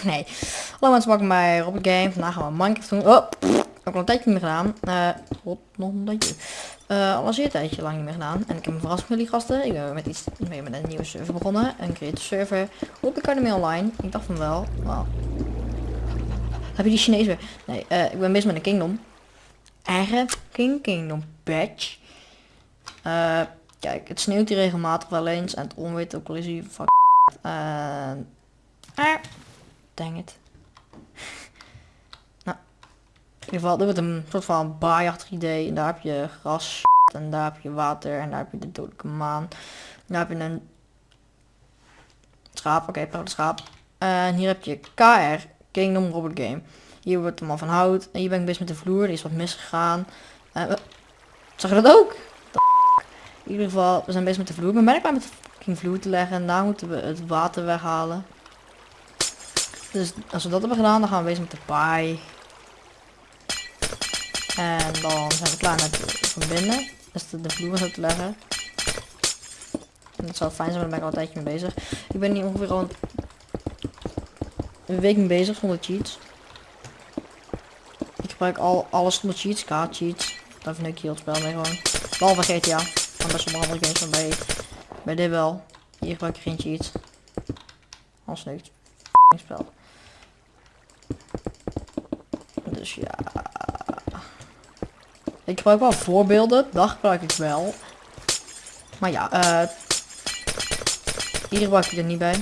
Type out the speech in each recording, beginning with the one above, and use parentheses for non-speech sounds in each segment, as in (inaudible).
(laughs) nee. Hallo mensen, welkom bij Robert Game. Vandaag gaan we Minecraft doen. Oh, pff, al een tijdje niet meer gedaan. Eh, god, nog een tijdje. Eh, al een zeer tijdje lang niet meer gedaan. En ik heb een verrassing voor jullie gasten. Ik ben met iets mee met een nieuwe server begonnen. Een creative server op de Academy Online. Ik dacht van wel. Wow. Heb je die Chinees weer? Nee, eh, ik ben bezig met een kingdom. Eigen King Kingdom badge. Kijk, het sneeuwt hier regelmatig wel eens. En het onweer ook al fuck. Uh, dang it. (laughs) nou, in ieder geval, dit wordt een soort van baaiachtig idee. En daar heb je gras (laughs) en daar heb je water en daar heb je de dodelijke maan. Daar heb je een schaap, oké, okay, schaap. En hier heb je KR, Kingdom Robot Game. Hier wordt het allemaal van hout. En hier ben ik bezig met de vloer, die is wat misgegaan. Uh, zag je dat ook? In ieder geval, we zijn bezig met de vloer. Ik ben bijna klaar met de vloer te leggen. En daar moeten we het water weghalen. Dus als we dat hebben gedaan, dan gaan we bezig met de paai. En dan zijn we klaar met verbinden. Dus de, de vloer zo te leggen. En dat zou fijn zijn, maar daar ben ik al een tijdje mee bezig. Ik ben hier ongeveer al een week mee bezig zonder cheats. Ik gebruik al alles zonder cheats, kaart cheats. Daar vind ik heel spel mee gewoon. Behalve GTA. Van bij sommige andere games, maar bij, bij dit wel. Hier gebruik ik geen cheats. Als niks. spel. Dus ja. Ik gebruik wel voorbeelden. Dat gebruik ik wel. Maar ja, eh... hier gebruik ik er niet bij.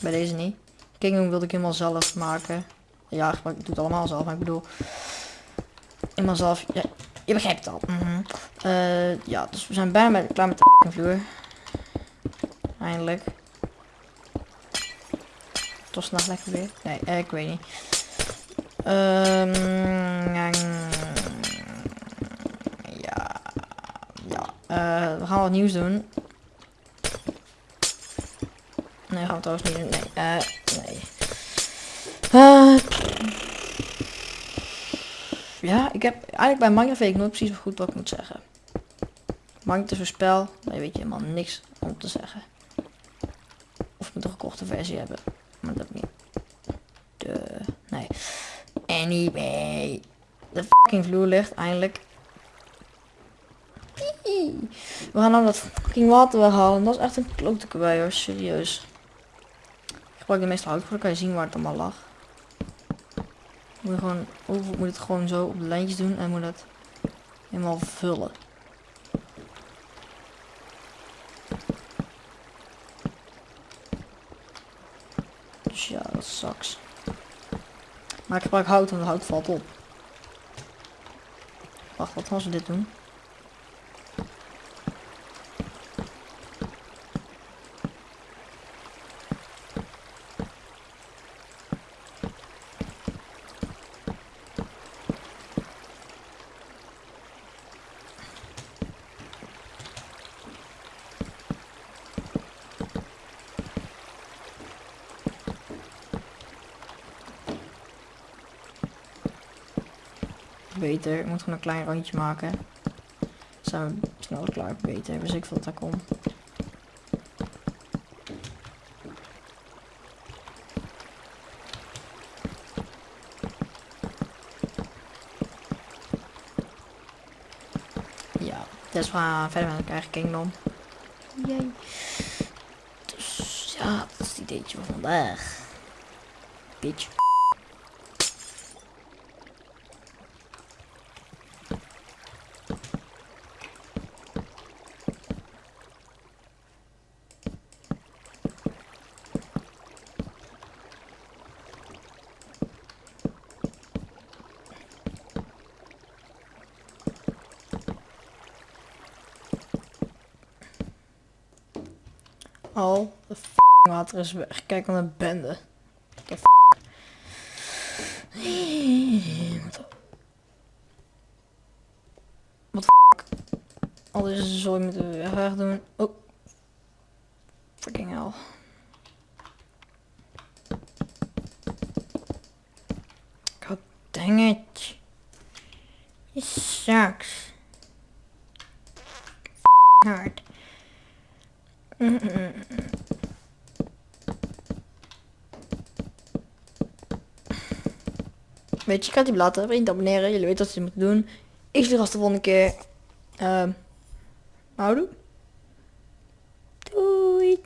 Bij deze niet. Kingdom wilde ik helemaal zelf maken. Ja, ik doe het allemaal zelf, maar ik bedoel... Helemaal zelf... Ja, je begrijpt het al. -hmm. uh, ja, dus we zijn bijna klaar met de vloer. Eindelijk. Toch s'nachts lekker weer? Nee, uh, ik weet niet. Um, ja. Ja. Uh, we gaan wat nieuws doen. Nee, gaan we trouwens niet doen. Nee. Uh, nee. Uh, ja, ik heb eigenlijk bij Minecraft weet ik nooit precies goed wat ik moet zeggen. Minecraft is een spel, daar weet je helemaal niks om te zeggen. Of ik moet een gekochte versie hebben. Maar niet. De, nee. Anyway. De fucking vloer ligt eindelijk. We gaan nou dat fucking water weghalen. Dat is echt een klote bij hoor, serieus. Ik gebruik de meeste hout voor, dan kan je zien waar het allemaal lag. Moet gewoon, of moet het gewoon zo op de lijntjes doen en moet het helemaal vullen. Dus ja, dat sucks. Maar ik gebruik hout, want hout valt op. Wacht, wat gaan we dit doen? Beter. Ik moet gewoon een klein randje maken. Zijn we snel klaar beter. Dus ik veel dat daar komt. Ja, dus we gaan verder met elkaar kingdom. Jee. Dus ja, dat is het ideetje van vandaag. Bitch. Al. De f water is weg. Kijk aan de bende. De f Wat f Al deze zooi moeten we weg doen. Oh. Freaking hell. God dang it. It sucks. hard. Weet je, ik ga het hier abonneren. Jullie weten wat ze moeten doen. Ik zie vast de volgende keer. Ehm, uh, houdoe. Doei.